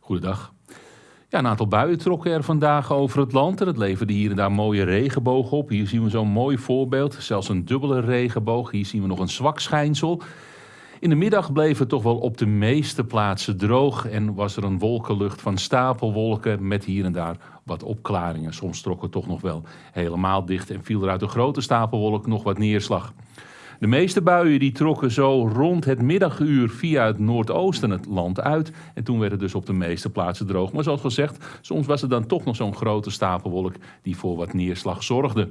Goedendag. Ja, een aantal buien trokken er vandaag over het land en het leverde hier en daar mooie regenbogen op. Hier zien we zo'n mooi voorbeeld, zelfs een dubbele regenboog. Hier zien we nog een zwak schijnsel. In de middag bleef het toch wel op de meeste plaatsen droog en was er een wolkenlucht van stapelwolken met hier en daar wat opklaringen. Soms trok het toch nog wel helemaal dicht en viel er uit een grote stapelwolk nog wat neerslag. De meeste buien die trokken zo rond het middaguur via het noordoosten het land uit. En toen werd het dus op de meeste plaatsen droog. Maar zoals gezegd, soms was er dan toch nog zo'n grote stapelwolk die voor wat neerslag zorgde.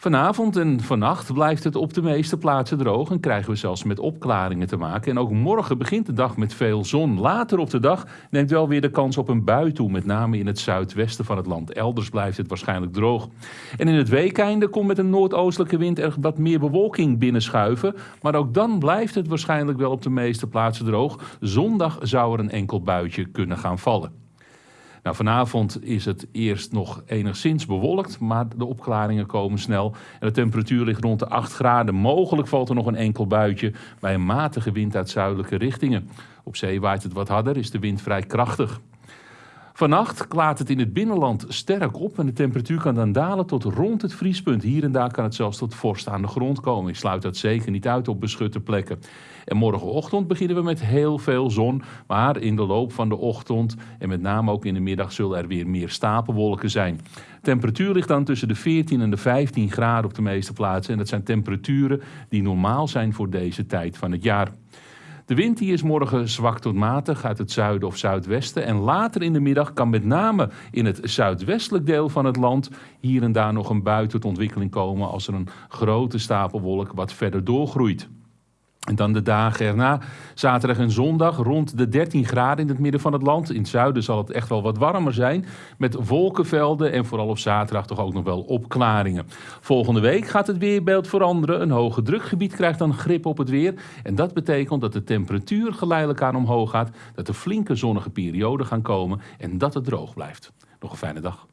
Vanavond en vannacht blijft het op de meeste plaatsen droog en krijgen we zelfs met opklaringen te maken. En ook morgen begint de dag met veel zon. Later op de dag neemt wel weer de kans op een bui toe, met name in het zuidwesten van het land. Elders blijft het waarschijnlijk droog. En in het weekeinde komt met een noordoostelijke wind er wat meer bewolking binnenschuiven. Maar ook dan blijft het waarschijnlijk wel op de meeste plaatsen droog. Zondag zou er een enkel buitje kunnen gaan vallen. Nou, vanavond is het eerst nog enigszins bewolkt, maar de opklaringen komen snel. En de temperatuur ligt rond de 8 graden. Mogelijk valt er nog een enkel buitje bij een matige wind uit zuidelijke richtingen. Op zee waait het wat harder, is de wind vrij krachtig. Vannacht klaart het in het binnenland sterk op en de temperatuur kan dan dalen tot rond het vriespunt. Hier en daar kan het zelfs tot vorst aan de grond komen. Ik sluit dat zeker niet uit op beschutte plekken. En morgenochtend beginnen we met heel veel zon, maar in de loop van de ochtend en met name ook in de middag zullen er weer meer stapelwolken zijn. temperatuur ligt dan tussen de 14 en de 15 graden op de meeste plaatsen en dat zijn temperaturen die normaal zijn voor deze tijd van het jaar. De wind die is morgen zwak tot matig uit het zuiden of zuidwesten. En later in de middag kan met name in het zuidwestelijk deel van het land hier en daar nog een bui tot ontwikkeling komen als er een grote stapelwolk wat verder doorgroeit. En dan de dagen erna, zaterdag en zondag, rond de 13 graden in het midden van het land. In het zuiden zal het echt wel wat warmer zijn, met wolkenvelden en vooral op zaterdag toch ook nog wel opklaringen. Volgende week gaat het weerbeeld veranderen. Een hoge drukgebied krijgt dan grip op het weer. En dat betekent dat de temperatuur geleidelijk aan omhoog gaat, dat er flinke zonnige perioden gaan komen en dat het droog blijft. Nog een fijne dag.